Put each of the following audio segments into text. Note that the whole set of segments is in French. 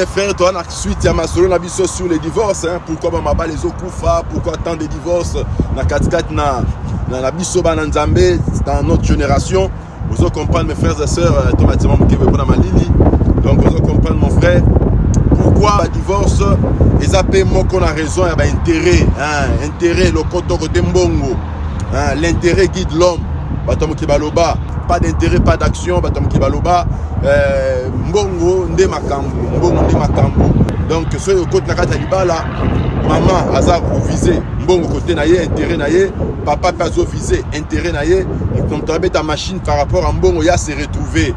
mes frères toza na suite ya masolo na biso sur les divorces hein. pourquoi bamabala ezokufa pourquoi tant de divorces? Na katikati na, na, na biso bana nzambe dans notre génération ozo comprendre mes frères et sœurs to batima mokebe mpona malili donc ozo comprendre mon frère pourquoi badivorce eza mpe moko na raison ya baintérêt hein. intérêt lokoto kote mbongo l'intérêt guide l'homme bato ya mokili baloba pas d'intérêt pas d'action bato ya mokili baloba euh, mbongo nde makambo mbongo nde makambo. Donc soki okoti na kati ya libala mama aza kovise mbongo kote na ye intérêt na ye papa mpe azovise intérêt na ye moto abeta machine par rapport à mbongo ya se retrouve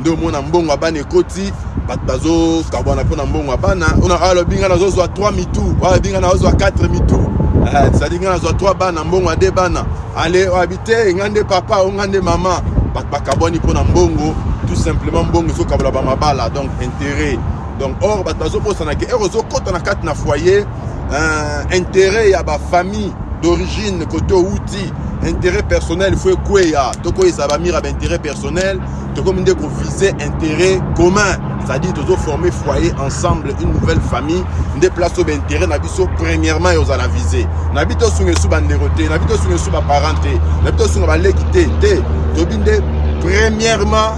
nde omona mbongo ya bana ekoti bato bazokabwana mpona mbongo ya bana. Alobi nga nazozwa 3 mitu alobi nga nazozwa 4 mitu cestadire nga nazwa 3 bana mbongo ade bana. Ale oyabi te nga nde papa o nga nde mama. Bato bakabwani mpona mbongo tout simplement mbongo ezokabola bamabala donc intérêt. Donc or bato bazobosanaka ere ozokɔta na kati na foyer intérêt ya bafamille d'origine côté outi intérêt personnel faut ekweya tokoyesa bamira baintérêt personnel. Tokomi nde kovise intérêt commun. C'est-à-dire tozoformer foyer ensemble une nouvelle famille. Nde place oyo baintérêt na biso premièrement ezala vise na bi tosunga esu bandeko te na bi tosunga esu baparent te na bi tosunga baleki te te tobi nde premièrement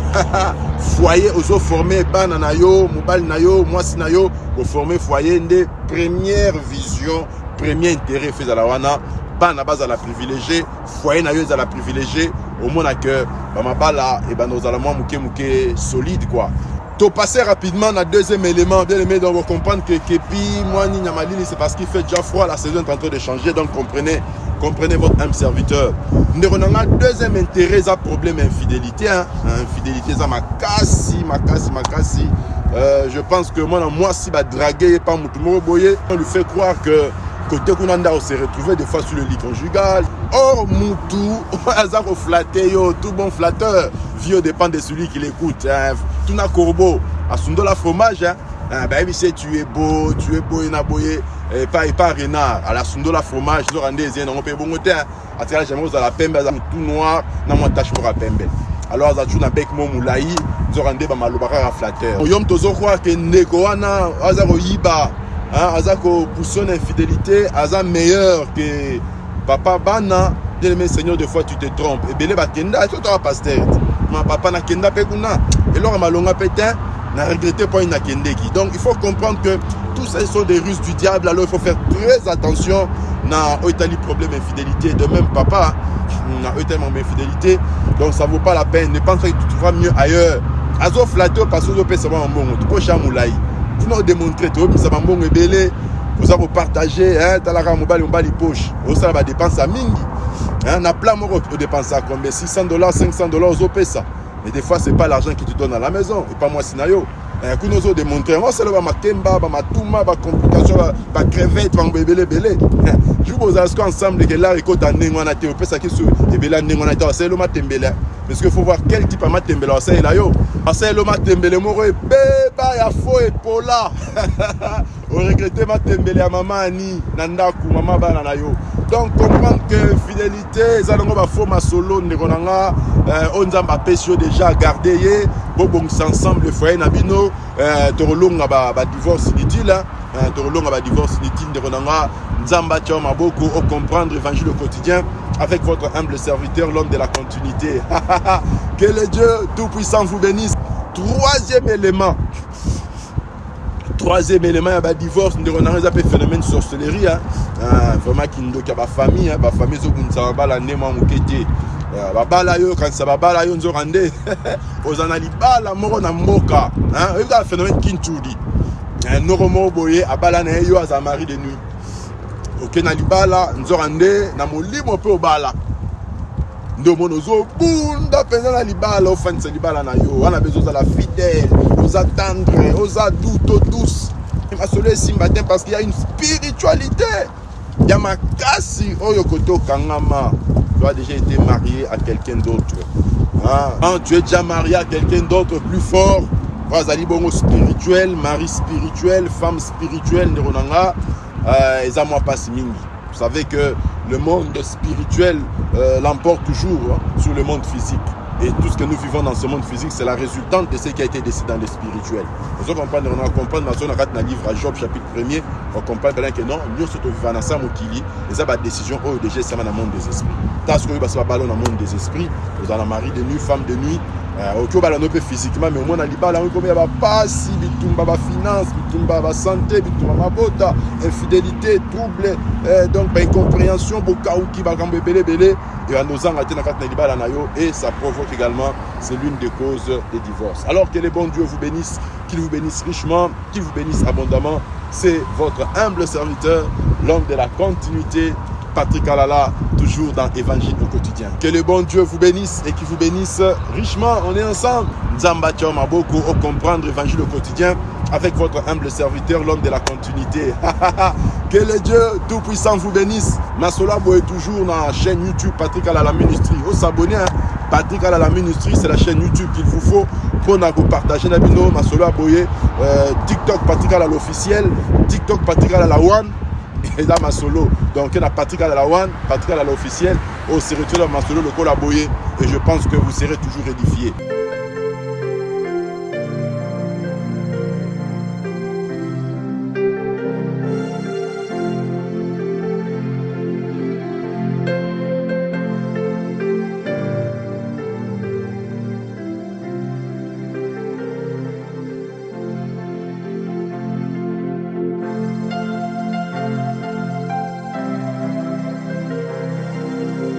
foyer ozoforme bana na yo mobali na yo mwasi na yo. Koforme foyer nde première vision premier intérêt efe ezala wana bana bazala privilégié foyer na yo ezala privilégié omona ke bamabala ebanda ozala mwa moke moke solide quoi topasser rapidement na deuxième élément bien aimé donc comprendre que kepi mwani nyamalili c'est parce qu'il fait déjà froid la saison est en train de changer donc comprenez comprenez votre âme serviteur deuxième intérêt eza problème infidélité hein? infidélité eza makasi makasi makasi euh, je pense que mwana mwasi badrague ye pa motu moko boye on lui fait croire que côté kuna se retrouver des fois sur le lit conjugal or mutu aza koflatte yo tout bon flatteur. Vie dépend de celui qui l'écoute hein. tuna corbeau asundola fromage hein. hein, bayebi se tu es beau tu es boye na boye epa epa renard. Ala sundola fromage zoka nde ezali nango mpe bongo te atikala jamai ozala pembe aza motu noir. Na mwa tache moko ya pembe. Alors aza toujours na bek mo molai nzoka nde bamaloba kaka flatteur yo moto ozokroire ke aza kopousse na infidélité aza meilleur ke papa bana. Bien aimé seigneur de fois tu te trompes. Ebele bakenda totaka paster ma papa nakenda mpe kuna eloko malonga mpe te na regrette mpo nakendeki donc il faut comprendre que tout ça sont des ruses du diable. Alors il faut faire très attention. Na oyo etali problème infidélité. De même papa na oyo etali mambo infidélité. Donc ça vaut pas la peine. Ne pense que tu trouveras mieux ailleurs. Azoflatte parce que ozopesa mwa mambongo tokosha molai mpona odémontre toyebisa bambongo ebele oza kopartage talaka mobali mobali poche mingi. Na plan moko odépensa combien? 600 dollars 500 dollars ozopesa mais des fois c'est pas l'argent qui te donne à la maison et pas mwasi na yo kuna ozodémontre yango osala bamakemba bamatuma bacomplication bacrevete bango ebele ebele jour bozala siko ensemble ke lar ekota ndenge wana te opesaki so ebele ya ndenge parce que faut voir quel type ya matembele. Asalela yo asaleli matembele moko ebeba ya fo epola oregrete matembele ya mama ani na ndako mama bana na yo donc comprendre que fidélité eza nango bafo masolo ndeko na nga oyo nzambe apesi yo déjà garde ye bobongisa ensemble foyer na bino tokolonga badivorce inutile tokolonga badivorce inutile ndeko na nga nzambe atia yo maboko ocomprendre évangile au quotidien avec votre humble serviteur l'homme de la continuité. Que le dieu tout puissant vous bénisse. Troisième élément. Troisième élément ya badivorce ndeko na nga eza mpe phénomène sorcellerie vraiment kindoki ya bafamille bafamille ezobundisa babala nde mwa moke te babala yo kanisa babala yo nzoka nde oza na libala moko na mboka oyebi kaka phénomène kintudi noko moko boye abala na ye yo aza mari de nuit. Oke na libala nzoka nde na molimo mpe obala. Nde omona ozobunda mpenza na libala ofandisa libala na yo. Wana mpe ozozala fidèle oza tendre oza duto douce. Masolo esimba te parce qu'il y a une spiritualité. Ya makasi oyo kote okangama. Tu as déjà été marié à quelqu'un d'autre. Ah. Quand tu es déjà marié à quelqu'un d'autre plus fort azali bongo spirituel mari spirituel femme spirituelle ndeko na nga euh, eza mwa mpasi mingi vous savez que le monde spirituel euh, l'emporte toujours hein, sur le monde physique Et tout ce que nous vivons dans ce monde physique, c'est la résultante de ce qui a été décidé dans le spirituel. Vous comprenez, on comprend dans le livre à Job, chapitre 1er, on comprend que non, nous sommes vivants dans ce mokili, et ça, la décision, oh, déjà, c'est dans le monde des esprits. Tant que nous sommes dans le monde des esprits, vous avez mari de nuit, femme de nuit, oki obala no mpe physiquement mais omona libala yango ekomi ya bapasi bitumba bafinance bitumba basanté bitumba mabota infidélité trouble eh, donc baincompréhension bokauki bakambo ebele ebele ebanda ozanga te na kati na libala na et ça provoque également c'est l'une des causes des divorces. Alors que le bon Dieu vous bénisse qu'il vous bénisse richement qu'il vous bénisse abondamment c'est votre humble serviteur l'homme de la continuité Patrick Alala, toujours dans Évangile au quotidien. Que le bon Dieu vous bénisse et qu'il vous bénisse richement. On est ensemble. Nzamba Maboko au comprendre Évangile au quotidien avec votre humble serviteur, l'homme de la continuité. que le Dieu Tout-Puissant vous bénisse. Masolabo est toujours dans la chaîne YouTube Patrick Alala Ministry. Vous s'abonner. Hein? Patrick Alala Ministry, c'est la chaîne YouTube qu'il vous faut pour vous partager. Nabino, Masolo Aboye, euh, TikTok Patrick Alala officiel, TikTok Patrick Alala One. Et là, ma solo. Donc, il y a Patrick Alala One, Patrick Alala officiel, au oh, retrouve dans ma solo, le col Et je pense que vous serez toujours édifiés.